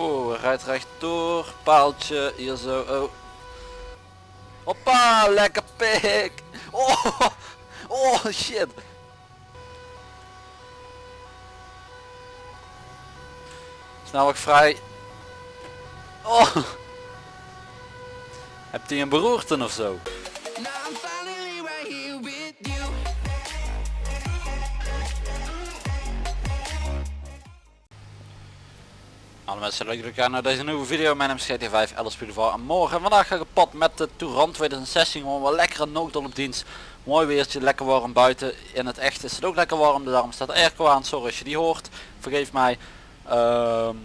Oh, hij rijdt rechtdoor. Paaltje, hier zo. Oh. Hoppa, lekker pik. Oh, oh shit. Snelweg vrij. Oh. Hebt hij een beroerte of zo? Mensen leuk dat jullie kijken naar deze nieuwe video. Mijn naam is GT5 Alice Boulevard en morgen en vandaag ga ik op pad met de Touran 2016 gewoon wel lekkere noodal op dienst. Mooi weertje, lekker warm buiten. In het echt is het ook lekker warm, dus daarom staat de airco aan. Sorry als je die hoort, vergeef mij. Ehm,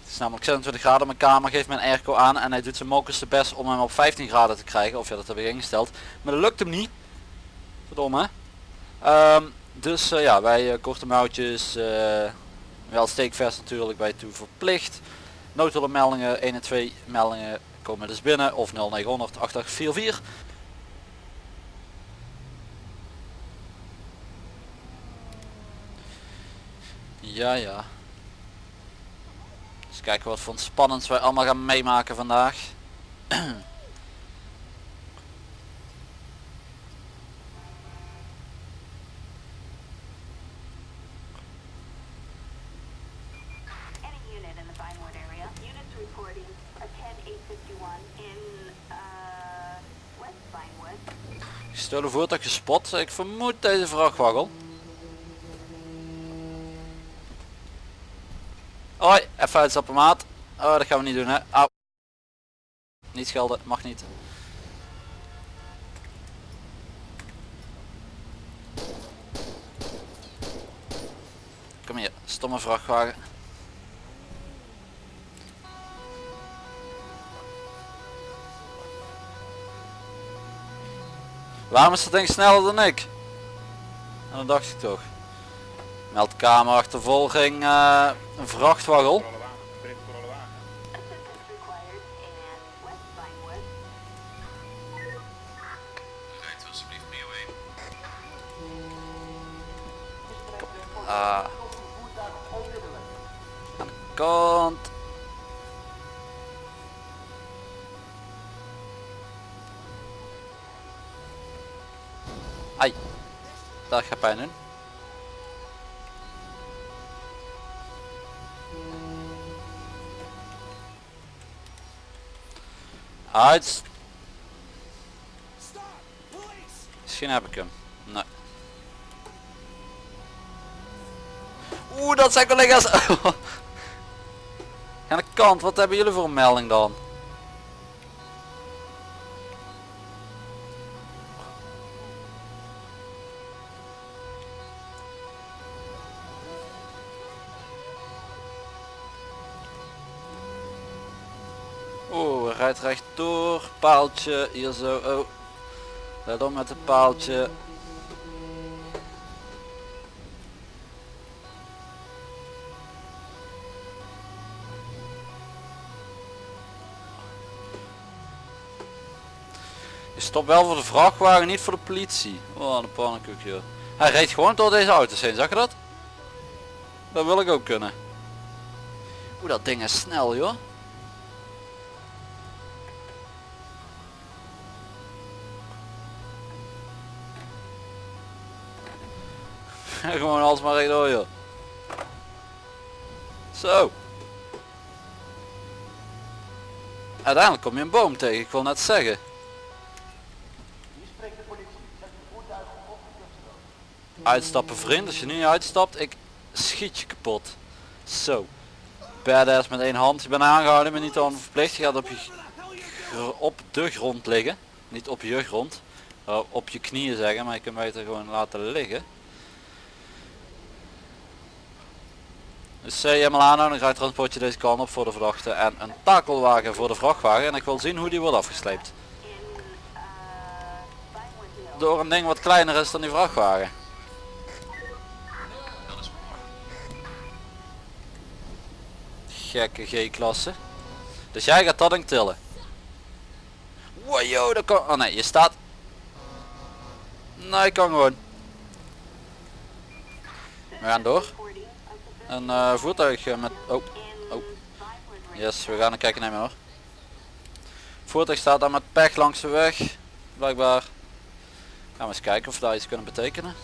het is namelijk 26 graden, mijn kamer geeft mijn airco aan en hij doet zijn mokers de best om hem op 15 graden te krijgen. Of ja, dat heb ik ingesteld. Maar dat lukt hem niet. Verdomme. Ehm, dus eh, ja, wij uh, korte mouwtjes, eh, wel steekvest natuurlijk bij toe verplicht. Noodhulpmeldingen 1 en 2 meldingen komen dus binnen of 0900 8844. Ja ja. Eens kijken wat voor spannends wij allemaal gaan meemaken vandaag. Any unit in the Vinewood area. Units reporting a 10851 in uh, West. Gestolen voertuig gespot. Ik vermoed deze vrachtwagen. Hoi, even uitstappen maat. Oh, dat gaan we niet doen hè. Niet schelden, mag niet. Kom hier, stomme vrachtwagen. Waarom is dat ding sneller dan ik? En dat dacht ik toch. Meldkamer achtervolging, eh, een vrachtwagen. Uit. Misschien heb ik hem. Nee. Oeh, dat zijn collega's. Aan de kant, wat hebben jullie voor een melding dan? Rijdt rechtdoor. Paaltje, hier zo. Oh. Let op met het paaltje. Je stopt wel voor de vrachtwagen, niet voor de politie. Oh, een pannenkoek joh. Hij reed gewoon door deze auto's heen, zag je dat? Dat wil ik ook kunnen. Oeh, dat ding is snel joh. Gewoon alles maar rechtdoor joh. Zo. Uiteindelijk kom je een boom tegen, ik wil net zeggen. Uitstappen vriend, als je nu niet uitstapt, ik schiet je kapot. Zo. Badass met één hand, je bent aangehouden, maar niet dan verplicht. Je gaat op, je, op de grond liggen. Niet op je grond. Uh, op je knieën zeggen, maar je kunt beter gewoon laten liggen. Dus eh, aanhouden, dan transport je deze kant op voor de verdachte en een takelwagen voor de vrachtwagen. En ik wil zien hoe die wordt afgesleept. Door een ding wat kleiner is dan die vrachtwagen. Gekke G-klasse. Dus jij gaat dat ding tillen. Wow, yo, dat kan... Oh nee, je staat... Nee, kan gewoon. We gaan door. Een eh, voertuig met... Oh, oh. Yes, we gaan een kijkje nemen hoor. Voertuig staat daar met pech langs de weg. Blijkbaar. Gaan we eens kijken of we daar iets kunnen betekenen.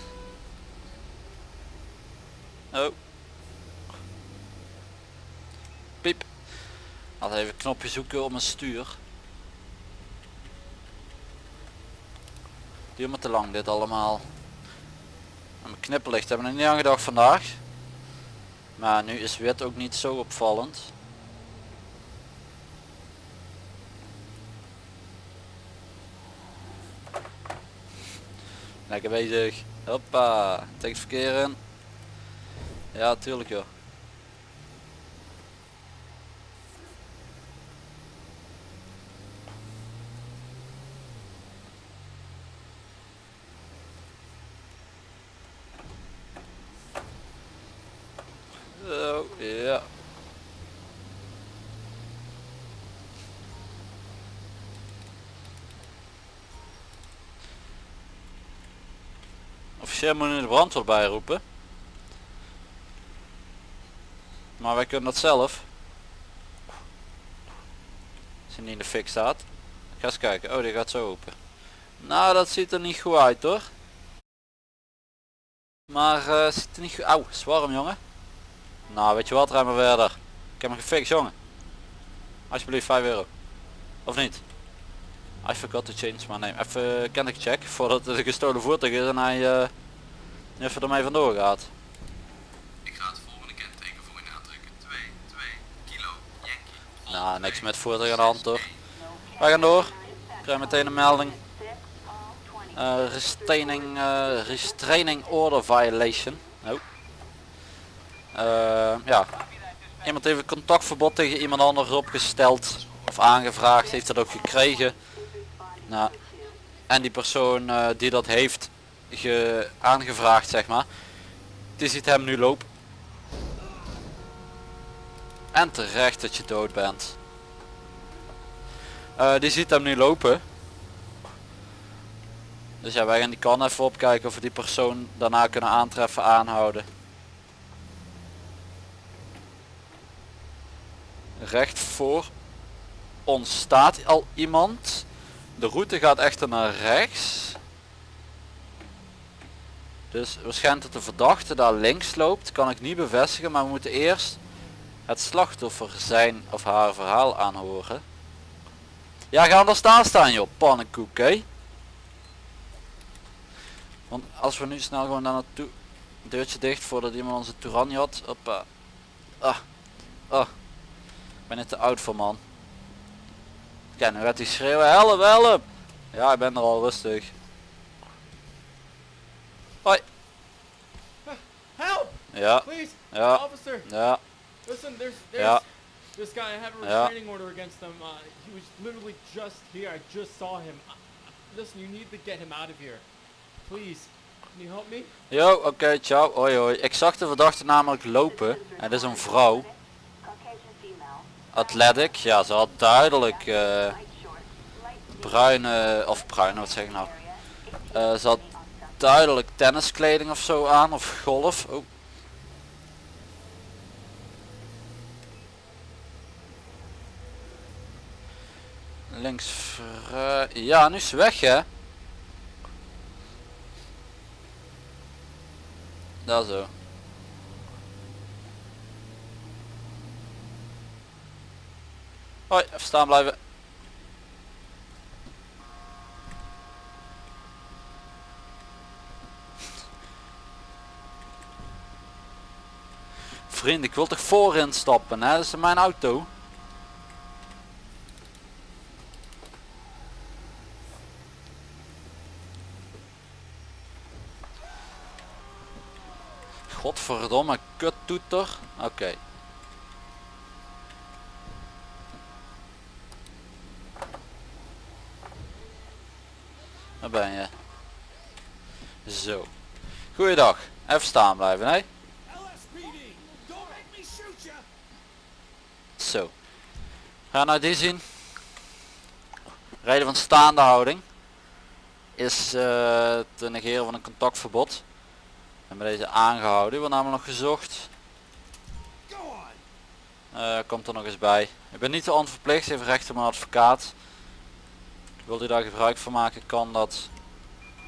Oh. Piep. Laat even een knopje zoeken op mijn stuur. Duurt me te lang dit allemaal. Mijn knipperlicht hebben we er niet aan gedacht vandaag. Maar nu is wit ook niet zo opvallend. Lekker bezig. Hoppa. Tegen verkeer in. Ja, tuurlijk joh. Zo, ja. De brandweer bijroepen. Maar wij kunnen dat zelf. Als niet in de fik staat. Ga eens kijken. Oh, die gaat zo open. Nou, dat ziet er niet goed uit hoor. Maar eh ziet er niet goed... Auw, is warm jongen. Nou, weet je wat, rij maar verder. Ik heb hem gefixt jongen. Alsjeblieft 5 euro. Of niet? I forgot to change my name. Even ken ik check voordat het gestolen voertuig is en hij eh, even ermee vandoor gaat. Ik ga het volgende kenteken voor je aantrekken. 2, 2, kilo, Yankee. Nou, niks met voertuig aan de hand hoor. Wij gaan door. Ik krijg meteen een melding. Eh restraining, eh, restraining order violation. Oh. Eh, ja. Iemand heeft een contactverbod tegen iemand anders opgesteld of aangevraagd, heeft dat ook gekregen. Nou, en die persoon die dat heeft ge aangevraagd zeg maar, die ziet hem nu lopen. En terecht dat je dood bent. Eh, die ziet hem nu lopen. Dus ja, wij gaan die kan even opkijken of we die persoon daarna kunnen aantreffen, aanhouden. Recht voor ons staat al iemand. De route gaat echter naar rechts. Dus waarschijnlijk dat de verdachte daar links loopt, kan ik niet bevestigen, maar we moeten eerst het slachtoffer zijn of haar verhaal aanhoren. Ja, ga er staan staan joh, pannenkoek hè. Want als we nu snel gewoon daar naartoe, deurtje dicht voordat iemand onze Touranje had. Hoppa. Ah, ah. Ik ben net te oud voor man. Ja, nu gaat hij schreeuwen, help, help. Ja, ik ben er al rustig. Hoi. Ja, Please! ja, Officer! ja, Listen, there's, there's ja. this guy, I have a Yeah. restraining order against him. Uh, he was literally just here. I just saw him. Uh, listen, you need to get him out of here. Please. Can you help me? Yo, oké, ciao, hoi hoi. Ik zag de verdachte namelijk lopen. Het is een vrouw. Athletic, ja, ze had duidelijk. Light bruine, of bruine, wat zeg ik nou. Eh, ze had duidelijk tenniskleding of zo aan, of golf. Oh. Links, ja, nu is weg hè. Daar zo. Hoi, even staan blijven. Vriend, ik wil toch voorin stappen, hè? Dat is mijn auto. Godverdomme, kuttoeter. Oké. Waar ben je? Zo. Goeiedag. Even staan blijven, hè? Zo. Ga nou die zien. Rijden van staande houding. Is eh, te negeren van een contactverbod. We hebben deze aangehouden. Die wordt namelijk nog gezocht. Eh, komt er nog eens bij. Ik ben niet te onverplicht, heeft recht op een advocaat. Wil u daar gebruik van maken, kan dat.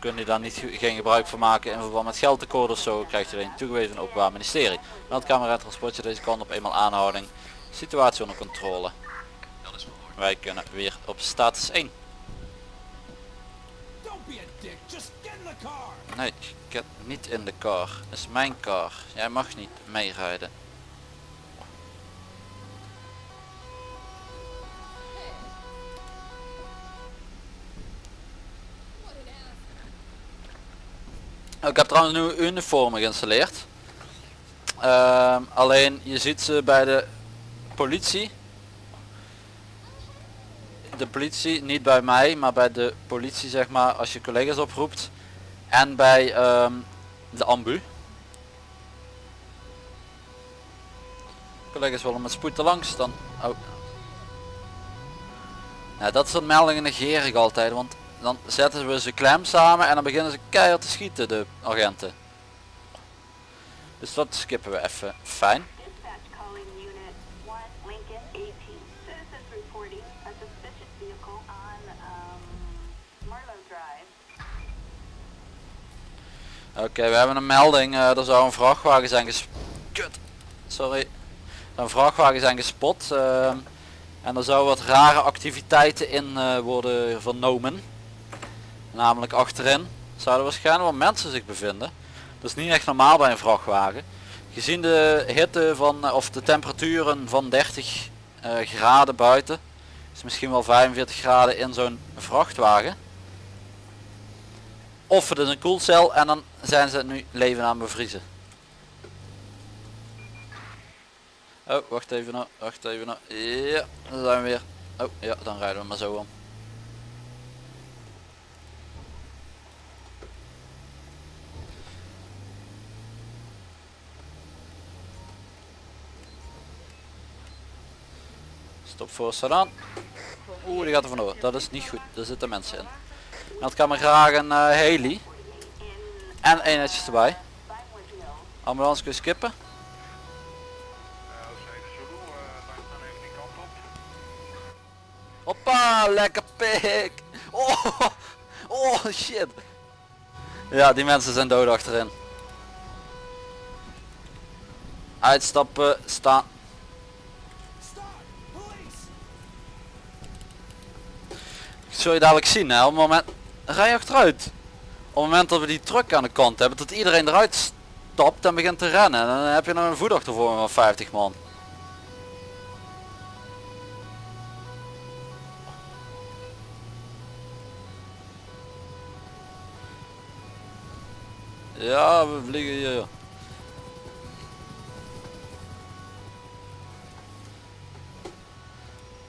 Kunt u daar niet, ge- geen gebruik van maken in verband met geldtekort of zo, krijgt u alleen toegewezen van het openbaar ministerie. Meldcamera transportje deze kant op eenmaal aanhouding. Situatie onder controle. Wij kunnen weer op status 1. Don't be a dick. Just Nee, get niet in de car. Het is mijn car. Jij mag niet meerijden. Ik heb trouwens nieuwe uniformen geïnstalleerd. Ehm, alleen je ziet ze bij de politie. De politie, niet bij mij, maar bij de politie zeg maar als je collega's oproept. En bij ehm, de ambu. Collega's willen met spoed er langs dan. Oh. Ja, dat soort meldingen negeer ik altijd, want dan zetten we ze klem samen en dan beginnen ze keihard te schieten, de agenten. Dus dat skippen we even. Fijn. Oké, we hebben een melding. eh, er zou een vrachtwagen zijn ges... Kut. Sorry. Een vrachtwagen zijn gespot. ehm, en er zou wat rare activiteiten in eh, worden vernomen. Namelijk achterin zouden waarschijnlijk wel mensen zich bevinden. Dat is niet echt normaal bij een vrachtwagen. Gezien de hitte van, eh, of de temperaturen van 30 eh, graden buiten. Is misschien wel 45 graden in zo'n vrachtwagen. Of het is een koelcel en dan zijn ze nu leven aan bevriezen. Oh, wacht even nou, wacht even nou. Ja, dan zijn we weer. Oh, ja, dan rijden we maar zo om. Stop voor aan. Oeh, die gaat er vandoor. Dat is niet goed. Daar zitten mensen in. Dat kan me graag een eh heli. En eenheidjes erbij. Ambulance kun je skippen. Hoppa, lekker pik. Oh, oh shit. Ja, die mensen zijn dood achterin. Uitstappen, staan. Police. Zul je dadelijk zien hè, op moment... Rij achteruit. Op het moment dat we die truck aan de kant hebben, dat iedereen eruit stapt en begint te rennen. En dan heb je nog een voetachtervolging van 50 man. Ja, we vliegen hier.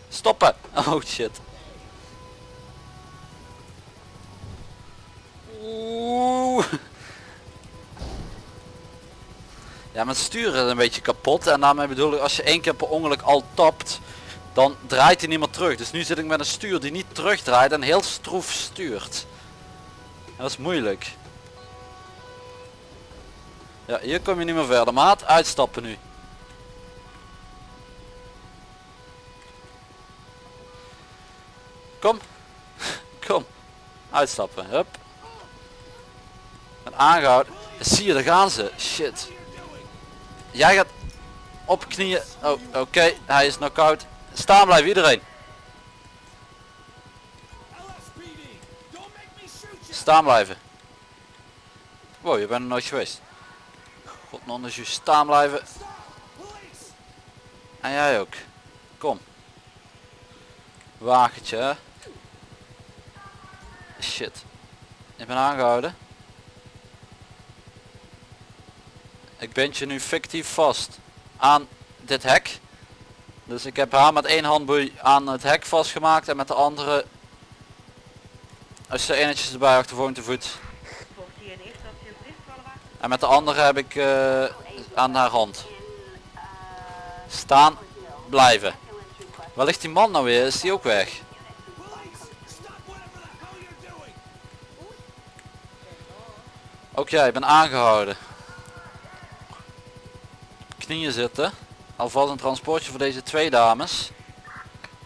Stoppen! Oh shit. Oeh. Ja, mijn stuur is een beetje kapot en daarmee bedoel ik als je één keer per ongeluk al tapt, dan draait hij niet meer terug. Dus nu zit ik met een stuur die niet terugdraait en heel stroef stuurt. Dat is moeilijk. Ja, hier kom je niet meer verder. Maat, uitstappen nu. Kom. Kom. Uitstappen. Hup. En aangehouden. Zie je, daar gaan ze. Shit. Jij gaat op knieën. Oh, oké. Hij is knock-out. Staan blijven iedereen. Staan blijven. Wow, je bent er nooit geweest. God, is je staan blijven. En jij ook. Kom. Wagentje. Shit. Ik ben aangehouden. Ik bind je nu fictief vast aan dit hek. Dus ik heb haar met één handboei aan het hek vastgemaakt en met de andere als je eenetjes erbij achtervolgend te voet. En met de andere heb ik eh, aan haar hand. Staan, blijven. Waar ligt die man nou weer? Is die ook weg? Ook jij, ik ben aangehouden. Knieën zitten. alvast een transportje voor deze twee dames.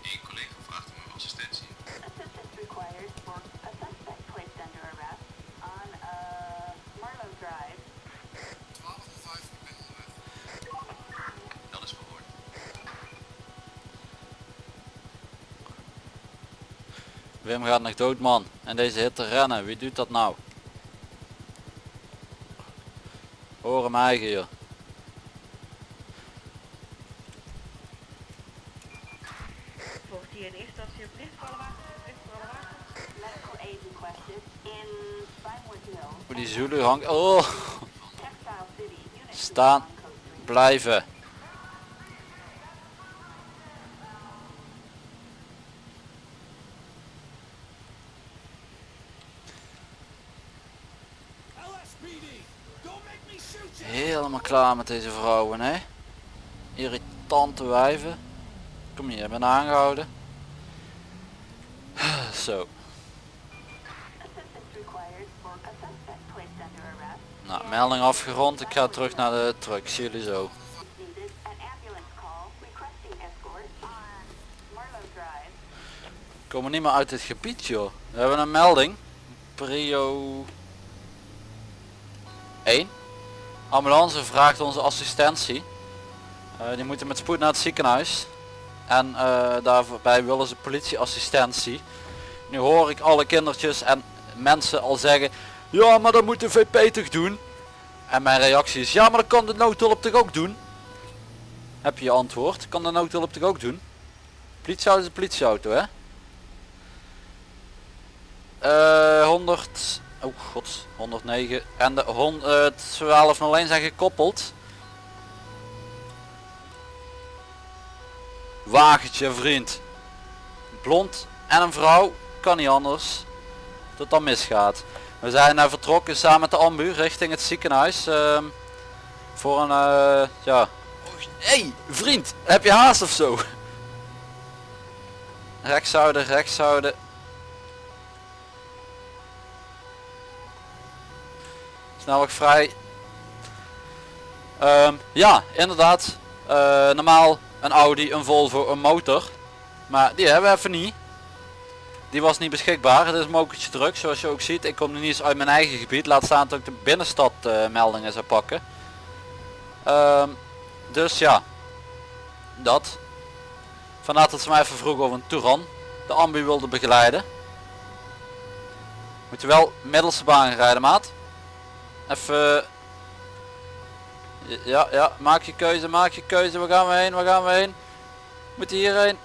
Eén collega vraagt om uw assistentie. Assistance required for a suspect placed under arrest on uh, Marlow Drive. 1205, ik ben onderweg. Dat is verhoord. Wim gaat nog dood man. En deze hitte rennen. Wie doet dat nou? Hoor hem eigen Volgt hier in eerste instantie een Hoe die Zulu hangt. Oh, Staan. 51, Code 3. blijven. LSPD, don't make me shoot you. Helemaal klaar met deze vrouwen hè. Irritante wijven. Kom hier, ben aangehouden. Zo. Nou, melding afgerond. Ik ga terug naar de truck. Zie jullie zo. Drive. Komen niet meer uit dit gebied joh. We hebben een melding. Prio 1. Ambulance vraagt onze assistentie. Eh, die moeten met spoed naar het ziekenhuis. En eh, daarbij willen ze politieassistentie. Nu hoor ik alle kindertjes en mensen al zeggen. Ja maar dat moet de VP toch doen? En mijn reactie is ja maar dat kan de noodhulp toch ook doen? Heb je antwoord? Kan de noodhulp toch ook doen? Politieauto is een politieauto hè? Eh 100 oh god 109 en de 100, eh, 1201 zijn gekoppeld wagentje vriend. Blond en een vrouw kan niet anders dat dan misgaat. We zijn uh, vertrokken samen met de ambu richting het ziekenhuis ehm, voor een eh, ja. Hey vriend heb je haast of zo? Rechts houden rechts houden snelweg vrij. Ehm, ja, inderdaad. Eh, normaal een Audi, een Volvo, een motor. Maar die hebben we even niet. Die was niet beschikbaar. Het is mokertje druk zoals je ook ziet. Ik kom nu niet eens uit mijn eigen gebied. Laat staan dat ik de binnenstad eh, meldingen zou pakken. Ehm, dus ja. Dat. Vandaar dat ze mij even vroegen over een Touran. De ambu wilde begeleiden. Moet je wel middelste baan rijden maat. Even. Ja, ja, maak je keuze, maak je keuze. Waar gaan we heen? Waar gaan we heen? Moet hierheen?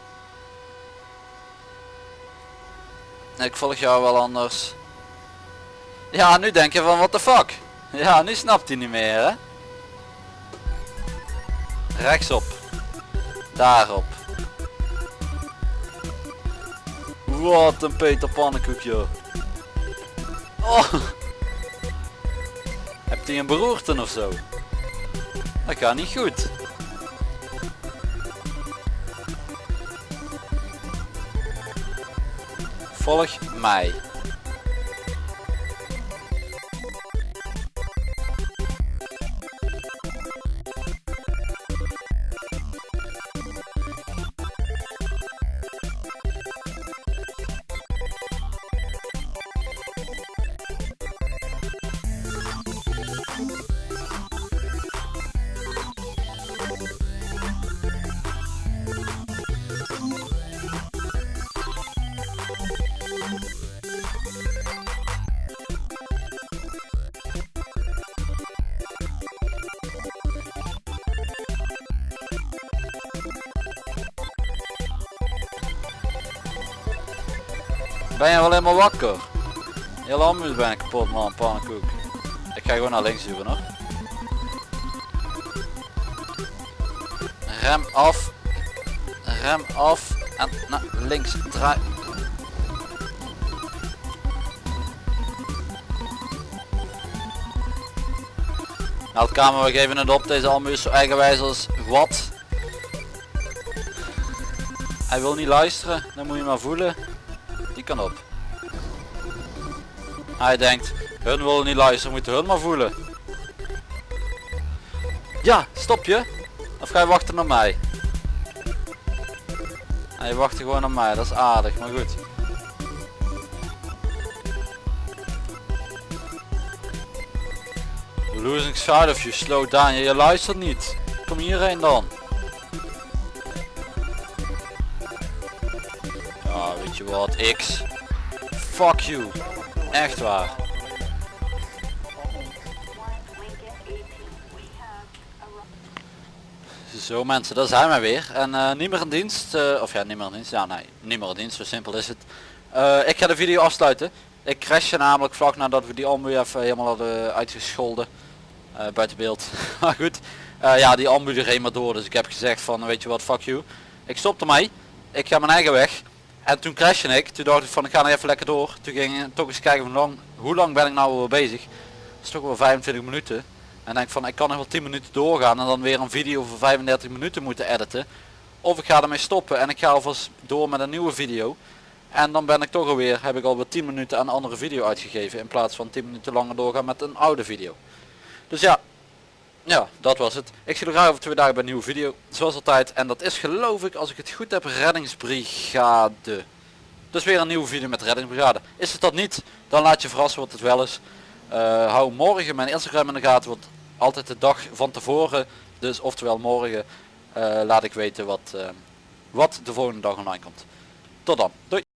Ik volg jou wel anders. Ja, nu denk je van what the fuck. Ja, nu snapt hij niet meer hè. Rechtsop. Daarop. Wat een Peter Pannenkoek joh. Oh. Hebt hij een beroerte of zo? Dat gaat niet goed. Volg mij. Ben je wel helemaal wakker? Heel ambuus ben ik kapot man, pannenkoek. Ik ga gewoon naar links duwen hoor. Rem af. Rem af. En naar links draai. Meldkamer, we geven het op. Deze ambu is zo eigenwijs als wat. Hij wil niet luisteren, dan moet je maar voelen. Die kan op. Hij denkt, hun willen niet luisteren, moeten hun maar voelen. Ja, stop je. Of ga je wachten op mij? Je wacht gewoon op mij, dat is aardig, maar goed. Losing sight of you, slow down. Je luistert niet. Kom hierheen dan. Ja, weet je wat, X. Fuck you. Echt waar. One Lincoln 18. We have a Zo mensen, daar zijn wij weer. En eh, niet meer in dienst. eh, of ja, niet meer in dienst. Ja, nee, niet meer in dienst. Zo simpel is het. Eh, ik ga de video afsluiten. Ik crashte namelijk vlak nadat we die ambu even helemaal hadden uitgescholden. buiten beeld. maar goed. Ja, die ambu er helemaal door. Dus ik heb gezegd van, weet je wat, fuck you. Ik stopte mij. Ik ga mijn eigen weg. En toen crashte ik. Toen dacht ik van, ik ga nog even lekker door. Toen ging ik toch eens kijken hoe lang, hoe lang ben ik nou wel bezig. Dat is toch wel 25 minuten. En denk van ik kan nog wel 10 minuten doorgaan en dan weer een video voor 35 minuten moeten editen. Of ik ga ermee stoppen en ik ga alvast door met een nieuwe video. En dan ben ik toch alweer, heb ik alweer 10 minuten aan een andere video uitgegeven. In plaats van 10 minuten langer doorgaan met een oude video. Dus ja, ja dat was het. Ik zie er graag over twee dagen bij een nieuwe video. Zoals altijd. En dat is geloof ik als ik het goed heb reddingsbrigade. Dus weer een nieuwe video met reddingsbrigade. Is het dat niet, dan laat je verrassen wat het wel is. Eh, hou morgen mijn Instagram in de gaten, want altijd de dag van tevoren, dus oftewel morgen, eh, laat ik weten wat, eh, wat de volgende dag online komt. Tot dan, doei!